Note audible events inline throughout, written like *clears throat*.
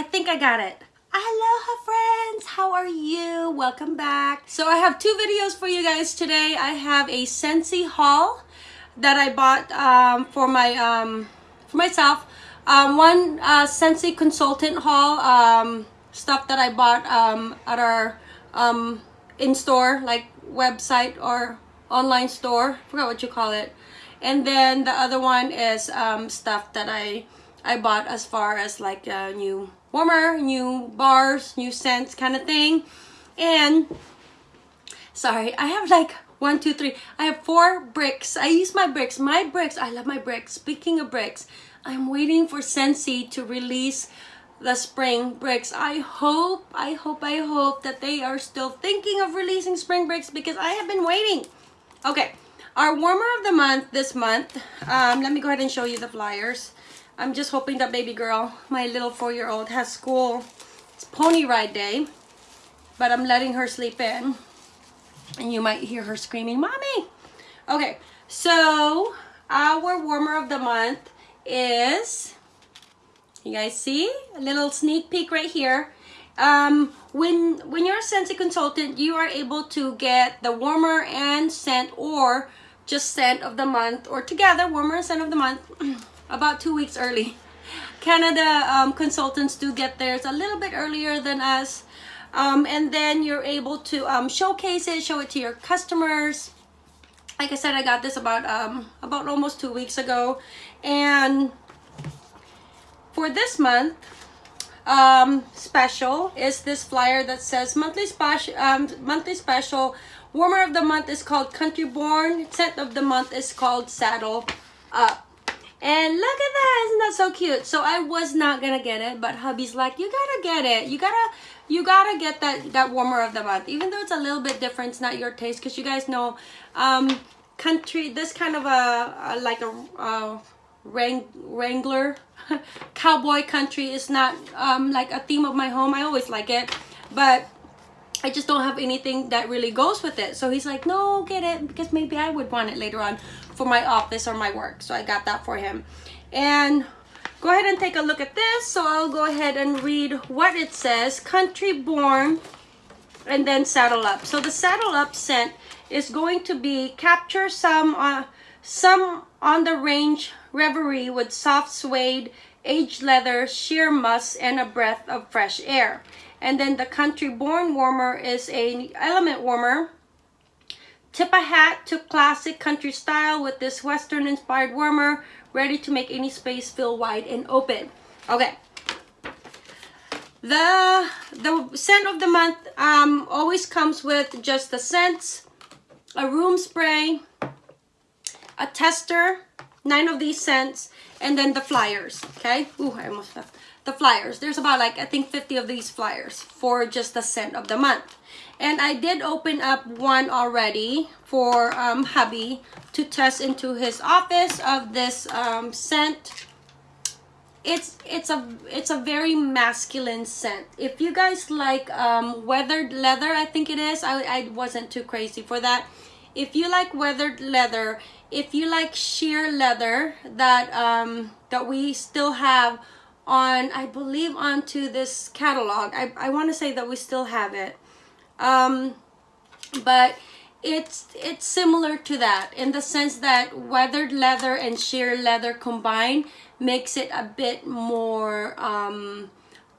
I think I got it. Aloha friends, how are you? Welcome back. So I have two videos for you guys today. I have a Scentsy haul that I bought um, for my um, for myself. Um, one uh, Scentsy consultant haul um, stuff that I bought um, at our um, in-store like website or online store. I forgot what you call it. And then the other one is stuff that I I bought as far as like new warmer, new bars, new scents kind of thing. And sorry, I have like one, two, three. I have four bricks. I use my bricks. My bricks, I love my bricks. Speaking of bricks, I'm waiting for Scentsy to release the spring bricks. I hope, I hope, I hope that they are still thinking of releasing spring bricks because I have been waiting. Okay, our warmer of the month this month. Um, let me go ahead and show you the flyers. I'm just hoping that baby girl, my little four-year-old, has school. It's pony ride day, but I'm letting her sleep in. And you might hear her screaming, Mommy! Okay, so our warmer of the month is, you guys see? A little sneak peek right here. Um, when, when you're a Scentsy consultant, you are able to get the warmer and scent or just scent of the month or together, warmer and scent of the month. *clears throat* about two weeks early. Canada um, consultants do get theirs a little bit earlier than us. Um, and then you're able to um, showcase it, show it to your customers. Like I said, I got this about um, about almost two weeks ago. And for this month, um, special is this flyer that says monthly special, um, monthly special. Warmer of the month is called Country Born. Scent of the month is called Saddle Up. And look at that, isn't that so cute? So I was not gonna get it, but hubby's like, you gotta get it. You gotta, you gotta get that, that warmer of the month. Even though it's a little bit different, it's not your taste. Because you guys know, um, country, this kind of a, a like a, a wrang, wrangler, *laughs* cowboy country is not um, like a theme of my home. I always like it. But I just don't have anything that really goes with it. So he's like, no, get it because maybe I would want it later on for my office or my work. So I got that for him. And go ahead and take a look at this. So I'll go ahead and read what it says. Country born and then saddle up. So the saddle up scent is going to be capture some uh, some on the range reverie with soft suede, aged leather, sheer musk, and a breath of fresh air. And then the country born warmer is a element warmer Tip a hat to classic country style with this western inspired warmer, ready to make any space feel wide and open. Okay. The, the scent of the month um, always comes with just the scents, a room spray, a tester, nine of these scents, and then the flyers, okay? Ooh, I almost left. The flyers. There's about like, I think 50 of these flyers for just the scent of the month. And I did open up one already for um, hubby to test into his office of this um, scent. It's it's a it's a very masculine scent. If you guys like um, weathered leather, I think it is. I, I wasn't too crazy for that. If you like weathered leather, if you like sheer leather that um, that we still have on, I believe onto this catalog. I, I want to say that we still have it um, but it's it's similar to that in the sense that weathered leather and sheer leather combined makes it a bit more um,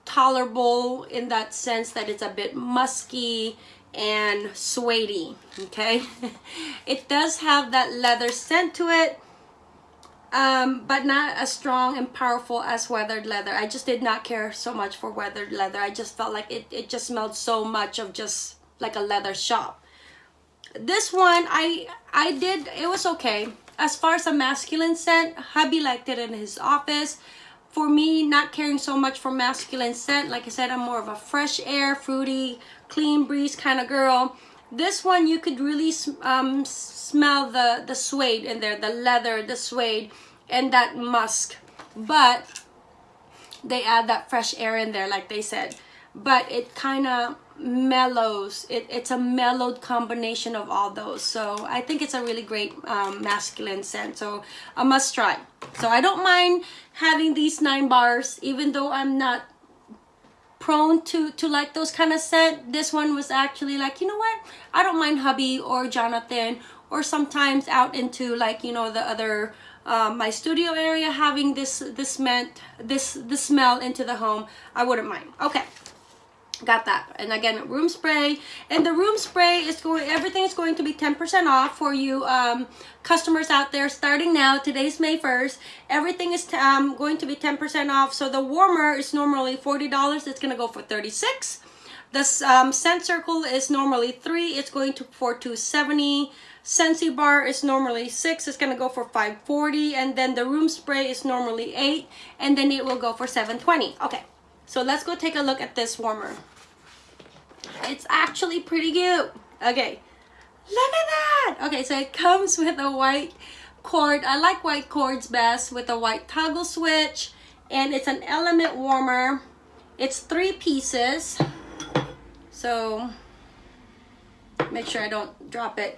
tolerable in that sense that it's a bit musky and suedey okay? *laughs* It does have that leather scent to it um, but not as strong and powerful as weathered leather. I just did not care so much for weathered leather. I just felt like it, it just smelled so much of just like a leather shop. This one, I, I did, it was okay. As far as a masculine scent, hubby liked it in his office. For me, not caring so much for masculine scent, like I said, I'm more of a fresh air, fruity, clean breeze kind of girl. This one, you could really um, smell the, the suede in there, the leather, the suede, and that musk. But they add that fresh air in there, like they said. But it kind of mellows. It, it's a mellowed combination of all those. So I think it's a really great um, masculine scent. So a must try. So I don't mind having these nine bars, even though I'm not prone to to like those kind of scent. This one was actually like you know what? I don't mind hubby or jonathan or sometimes out into like you know the other um, my studio area having this this meant this the smell into the home. I wouldn't mind. Okay got that. And again room spray. And the room spray is going everything is going to be 10 percent off for you um, customers out there starting now. Today's may 1st everything is um, going to be 10 percent off. So the warmer is normally 40 dollars. It's gonna go for 36 this um, scent circle is normally three. It's going to for 270 Scentsy bar is normally six. It's gonna go for 540 and then the room spray is normally eight. And then it will go for 720 okay so let's go take a look at this warmer it's actually pretty cute. Okay, look at that. Okay, so it comes with a white cord. I like white cords best with a white toggle switch. And it's an element warmer. It's three pieces. So make sure I don't drop it.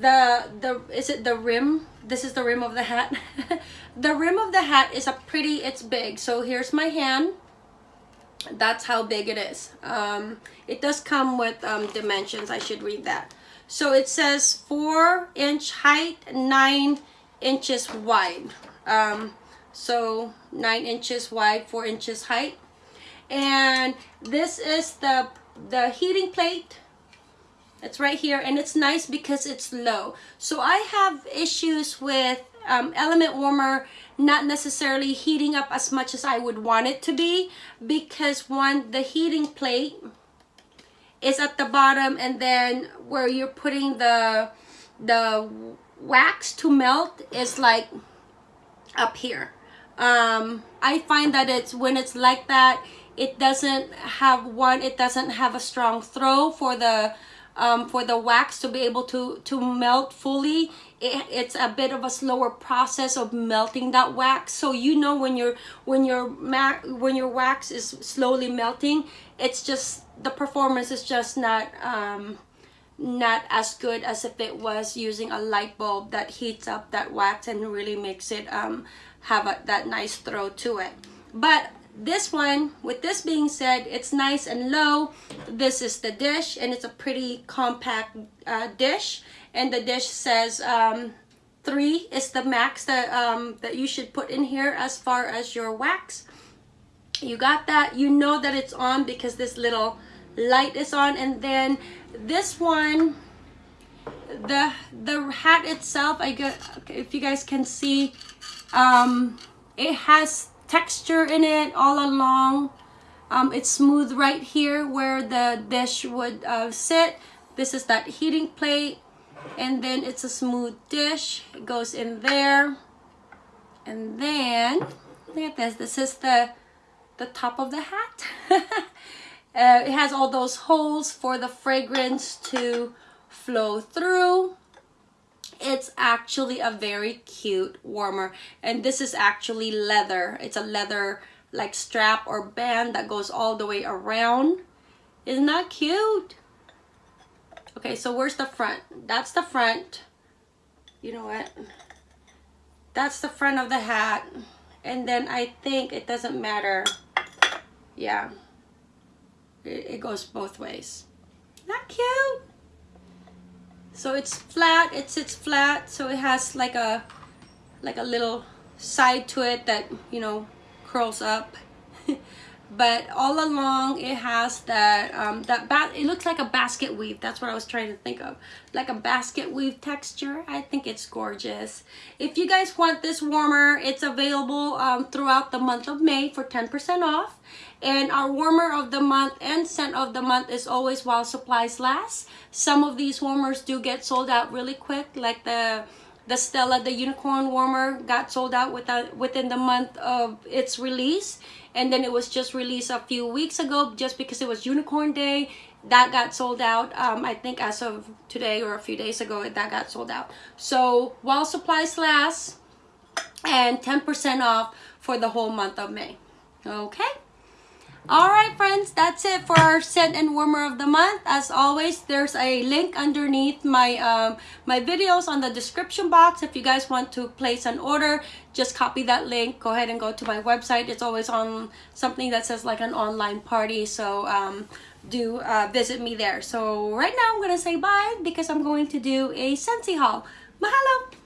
The, the, is it the rim? This is the rim of the hat. *laughs* the rim of the hat is a pretty, it's big. So here's my hand that's how big it is. Um, it does come with um, dimensions. I should read that. So it says four inch height nine inches wide. Um, so nine inches wide four inches height. And this is the the heating plate. It's right here and it's nice because it's low. So I have issues with um, element warmer not necessarily heating up as much as I would want it to be because one the heating plate is at the bottom and then where you're putting the the wax to melt is like up here. Um, I find that it's when it's like that it doesn't have one it doesn't have a strong throw for the um, for the wax to be able to to melt fully it, it's a bit of a slower process of melting that wax. So you know when your when your when your wax is slowly melting it's just the performance is just not um, not as good as if it was using a light bulb that heats up that wax and really makes it um, have a, that nice throw to it. But this one with this being said it's nice and low. This is the dish and it's a pretty compact uh, dish. And the dish says um, three is the max that um, that you should put in here as far as your wax. You got that. You know that it's on because this little light is on. And then this one the the hat itself I get if you guys can see um, it has texture in it all along. Um, it's smooth right here where the dish would uh, sit. This is that heating plate. And then it's a smooth dish. It goes in there. And then, look at this. This is the, the top of the hat. *laughs* uh, it has all those holes for the fragrance to flow through it's actually a very cute warmer and this is actually leather. It's a leather like strap or band that goes all the way around. Isn't that cute? Okay so where's the front? That's the front. You know what? That's the front of the hat. And then I think it doesn't matter. Yeah. It, it goes both ways. Not cute so it's flat it sits flat so it has like a like a little side to it that you know curls up *laughs* but all along it has that um that bat it looks like a basket weave. That's what i was trying to think of. Like a basket weave texture. I think it's gorgeous. If you guys want this warmer it's available um, throughout the month of may for 10 percent off. And our warmer of the month and scent of the month is always while supplies last. Some of these warmers do get sold out really quick, like the the Stella, the unicorn warmer got sold out without, within the month of its release. And then it was just released a few weeks ago just because it was unicorn day. That got sold out, um, I think as of today or a few days ago, that got sold out. So while supplies last and 10% off for the whole month of May. Okay. All right, friends, that's it for our scent and warmer of the month. As always, there's a link underneath my um, my videos on the description box. If you guys want to place an order, just copy that link. Go ahead and go to my website. It's always on something that says like an online party. So um, do uh, visit me there. So right now I'm going to say bye because I'm going to do a Scentsy haul. Mahalo!